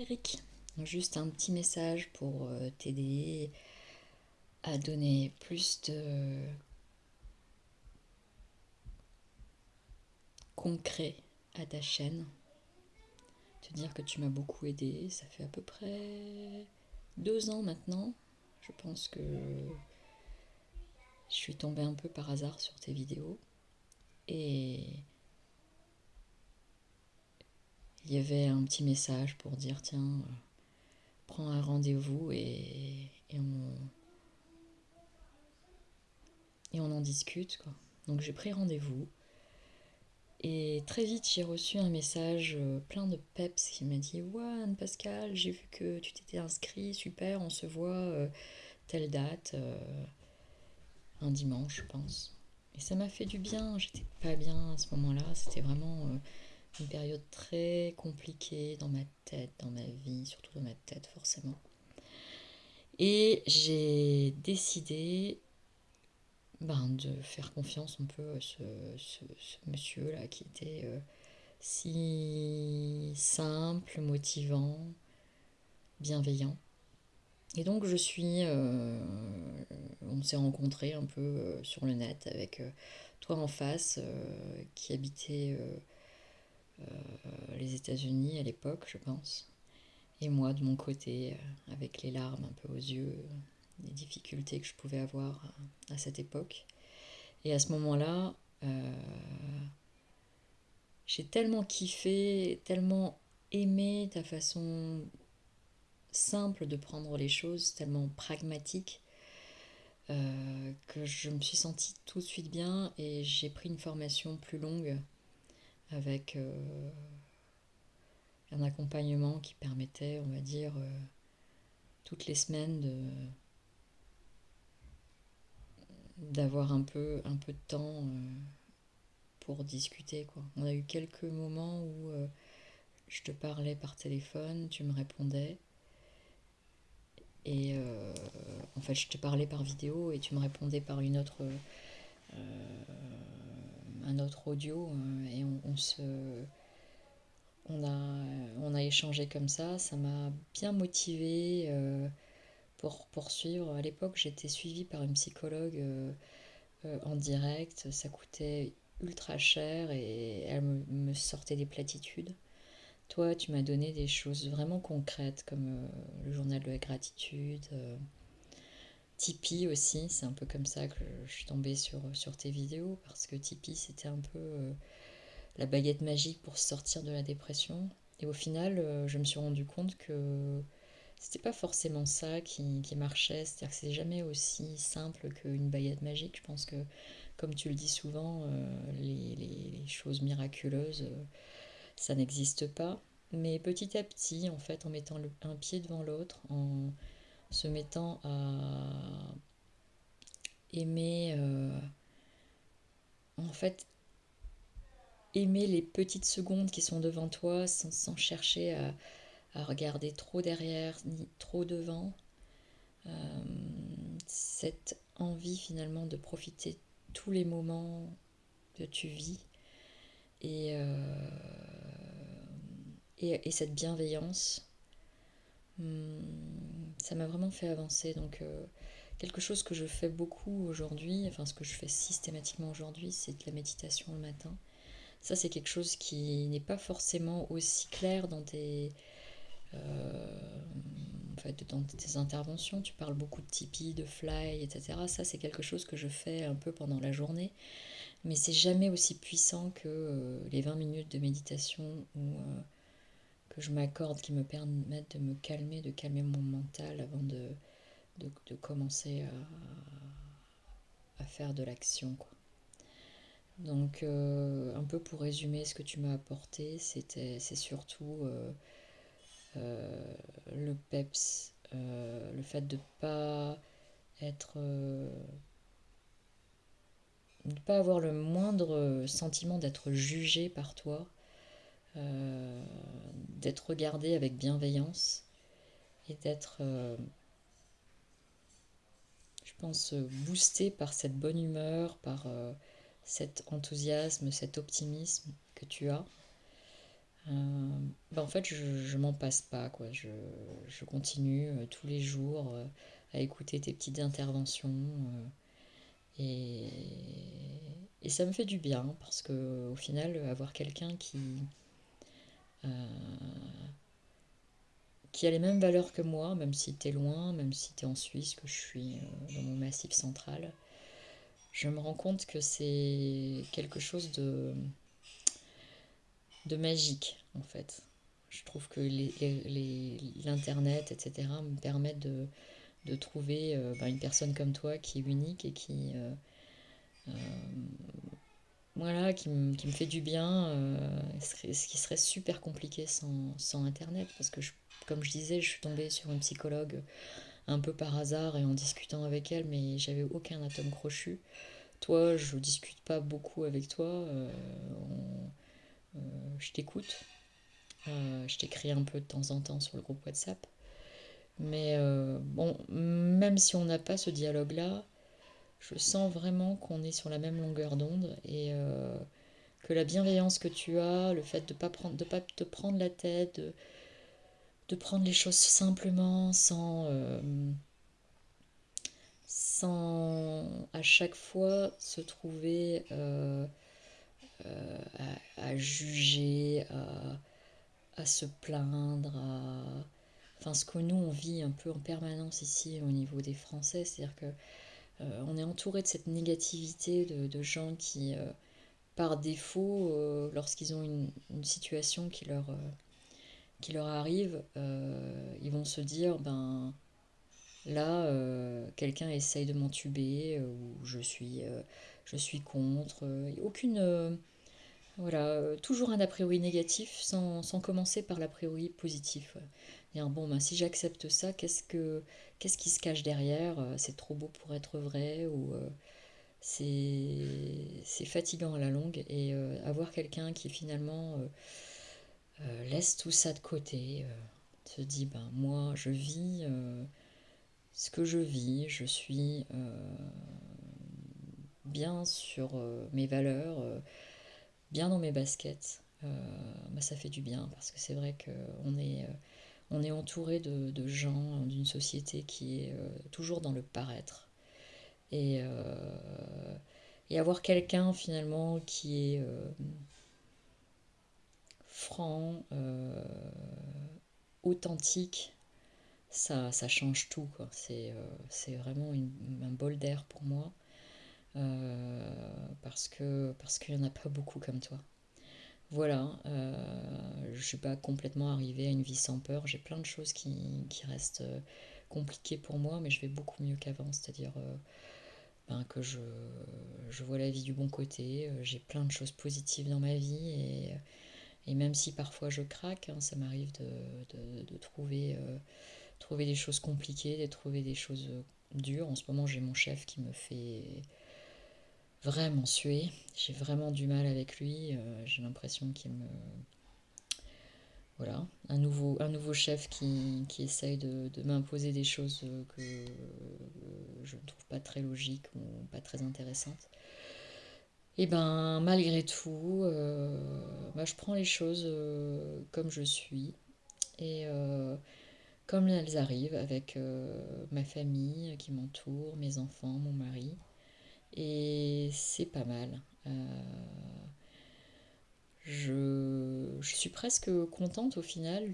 Eric, juste un petit message pour euh, t'aider à donner plus de concret à ta chaîne. Te dire que tu m'as beaucoup aidé, ça fait à peu près deux ans maintenant. Je pense que je suis tombée un peu par hasard sur tes vidéos et il y avait un petit message pour dire tiens, euh, prends un rendez-vous et, on, et on en discute. Quoi. Donc j'ai pris rendez-vous. Et très vite, j'ai reçu un message euh, plein de peps qui m'a dit Ouais, Pascal, j'ai vu que tu t'étais inscrit, super, on se voit euh, telle date, un dimanche, je pense. Et ça m'a fait du bien, j'étais pas bien à ce moment-là, c'était vraiment une période très compliquée dans ma tête, dans ma vie, surtout dans ma tête forcément. Et j'ai décidé ben, de faire confiance un peu à ce, monsieur-là qui était euh, si simple, motivant, bienveillant. Et donc je suis, euh, on s'est rencontrés un peu euh, sur le net avec toi en face qui habitait les États-Unis à l'époque, je pense. Et moi, de mon côté, euh, avec les larmes un peu aux yeux, les difficultés que je pouvais avoir à, cette époque. Et à ce moment-là, euh, j'ai tellement kiffé, tellement aimé ta façon simple de prendre les choses, tellement pragmatique, que je me suis sentie tout de suite bien et j'ai pris une formation plus longue avec euh, un accompagnement qui permettait, on va dire, euh, toutes les semaines de d'avoir un peu, un peu de temps euh, pour discuter. Quoi. On a eu quelques moments où je te parlais par téléphone, tu me répondais. Et en fait, je te parlais par vidéo et tu me répondais par une autre un autre audio euh, et on, se on a, on a échangé comme ça, ça m'a bien motivé euh, pour poursuivre. À l'époque, j'étais suivie par une psychologue euh, en direct, ça coûtait ultra cher et elle me, sortait des platitudes. Toi, tu m'as donné des choses vraiment concrètes comme le journal de la gratitude, Tipeee aussi, c'est un peu comme ça que je suis tombée sur, sur tes vidéos, parce que Tipeee, c'était un peu euh, la baguette magique pour sortir de la dépression. Et au final, euh, je me suis rendu compte que c'était pas forcément ça qui, marchait, c'est-à-dire que c'est jamais aussi simple qu'une baguette magique. Je pense que, comme tu le dis souvent, euh, les, les, choses miraculeuses, ça n'existe pas. Mais petit à petit, en fait, en mettant un pied devant l'autre, en se mettant à aimer, euh, en fait, aimer les petites secondes qui sont devant toi sans, chercher à, regarder trop derrière ni trop devant. Euh, cette envie finalement de profiter tous les moments que tu vis et, euh, et, cette bienveillance. Hmm, ça m'a vraiment fait avancer. Donc, euh, quelque chose que je fais beaucoup aujourd'hui, enfin, ce que je fais systématiquement aujourd'hui, c'est de la méditation le matin. Ça, c'est quelque chose qui n'est pas forcément aussi clair dans tes, euh, en fait, dans tes interventions. Tu parles beaucoup de Tipeee, de Fly, etc. Ça, c'est quelque chose que je fais un peu pendant la journée. Mais c'est jamais aussi puissant que euh, les 20 minutes de méditation ou je m'accorde qui me permettent de me calmer, de calmer mon mental avant de, de, commencer à, faire de l'action. Donc, euh, un peu pour résumer ce que tu m'as apporté, c'est surtout euh, euh, le PEPS, le fait de pas être. ne pas avoir le moindre sentiment d'être jugé par toi, euh, d'être regardé avec bienveillance et d'être, euh, je pense, boosté par cette bonne humeur, par euh, cet enthousiasme, cet optimisme que tu as. bah, en fait, je, m'en passe pas, quoi. Je, continue tous les jours à écouter tes petites interventions. et, et ça me fait du bien parce que au final, avoir quelqu'un qui, qui a les mêmes valeurs que moi, même si tu es loin, même si tu es en Suisse, que je suis euh, dans mon massif central, je me rends compte que c'est quelque chose de, de magique en fait. Je trouve que l'Internet, etc., me permettent de, de trouver euh, bah, une personne comme toi qui est unique et qui, euh, voilà, qui, me, fait du bien, ce qui serait super compliqué sans, Internet, parce que comme je disais, je suis tombée sur une psychologue un peu par hasard et en discutant avec elle, mais j'avais aucun atome crochu. Toi, je discute pas beaucoup avec toi. Euh, euh, je t'écoute. Euh, je t'écris un peu de temps en temps sur le groupe WhatsApp. Mais bon, même si on n'a pas ce dialogue-là, je sens vraiment qu'on est sur la même longueur d'onde et que la bienveillance que tu as, le fait de ne pas, prendre, de pas te prendre la tête, de prendre les choses simplement, sans, euh, sans à chaque fois se trouver euh, euh, à, juger, à, se plaindre, enfin ce que nous on vit un peu en permanence ici au niveau des Français, c'est-à-dire que on est entouré de cette négativité de, gens qui, par défaut, lorsqu'ils ont une, situation qui leur arrive, euh, ils vont se dire, ben là, euh, quelqu'un essaye de m'entuber, euh, ou je suis, je suis contre. aucune... voilà, toujours un a priori négatif sans, sans commencer par l'a priori positif. Dire, bon, ben, si j'accepte ça, qu'est-ce, que, qu'est-ce qui se cache derrière C'est trop beau pour être vrai ou c'est, c'est fatigant à la longue. Et avoir quelqu'un qui finalement euh, laisse tout ça de côté, euh, se dit ben moi je vis euh, ce que je vis, je suis bien sur mes valeurs, bien dans mes baskets, bah, ça fait du bien parce que c'est vrai qu'on est, on est entouré de, gens d'une société qui est toujours dans le paraître. Et, et avoir quelqu'un finalement qui est franc, euh, authentique, ça, change tout. C'est, euh, vraiment un bol d'air pour moi. Euh, parce que parce qu'il n'y en a pas beaucoup comme toi. Voilà, je ne suis pas complètement arrivée à une vie sans peur. J'ai plein de choses qui, restent compliquées pour moi, mais je vais beaucoup mieux qu'avant. C'est-à-dire ben, que je, vois la vie du bon côté. J'ai plein de choses positives dans ma vie et même si parfois je craque, hein, ça m'arrive de, trouver, euh, trouver des choses compliquées, de trouver des choses euh, dures. En ce moment, j'ai mon chef qui me fait vraiment suer. J'ai vraiment du mal avec lui. Euh, j'ai l'impression qu'il me... Voilà, un nouveau, un nouveau chef qui, qui essaye de, de m'imposer des choses que je ne trouve pas très logiques ou pas très intéressantes. Et ben malgré tout, euh, bah, je prends les choses euh, comme je suis et comme elles arrivent avec ma famille qui m'entoure, mes enfants, mon mari. Et c'est pas mal. Je, suis presque contente au final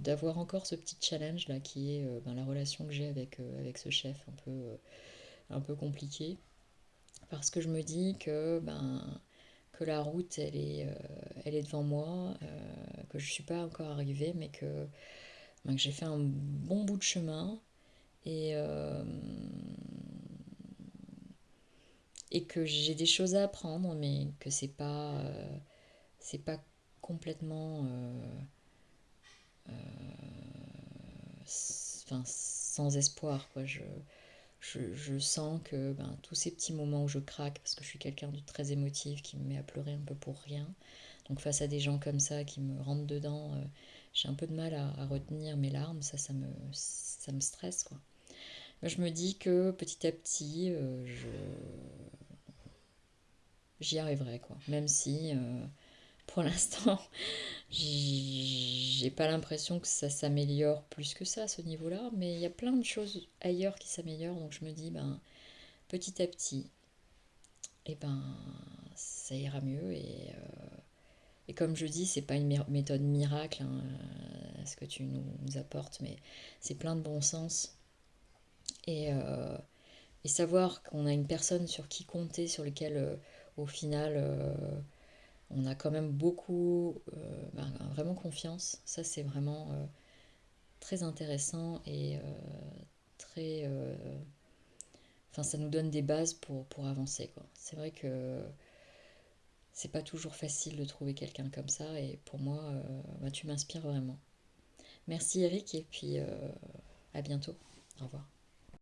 d'avoir encore ce petit challenge là qui est ben, la relation que j'ai avec, avec ce chef un peu, un peu compliqué parce que je me dis que, ben, que la route, elle est, euh, elle est devant moi, euh, que je ne suis pas encore arrivée, mais que, ben, que j'ai fait un bon bout de chemin et, euh, et que j'ai des choses à apprendre, mais que c'est pas, c'est pas complètement sans espoir. Quoi. Je, je, sens que ben, tous ces petits moments où je craque, parce que je suis quelqu'un de très émotif, qui me met à pleurer un peu pour rien, donc face à des gens comme ça qui me rentrent dedans, euh, j'ai un peu de mal à, retenir mes larmes, ça, ça me, ça me stresse. Quoi. je me dis que petit à petit, euh, je... j'y arriverai, quoi. même si... Euh, pour l'instant, j'ai pas l'impression que ça s'améliore plus que ça à ce niveau-là, mais il y a plein de choses ailleurs qui s'améliorent, donc je me dis, ben, petit à petit, et eh ben, ça ira mieux. Et, euh, et comme je dis, c'est pas une méthode miracle, hein, ce que tu nous, apportes, mais c'est plein de bon sens. Et, euh, et savoir qu'on a une personne sur qui compter, sur lequel, euh, au final, on a quand même beaucoup, euh, ben, vraiment confiance. Ça, c'est vraiment euh, très intéressant et euh, très. Enfin, ça nous donne des bases pour, pour avancer. C'est vrai que c'est pas toujours facile de trouver quelqu'un comme ça et pour moi, ben, tu m'inspires vraiment. Merci Eric et puis à bientôt. Au revoir.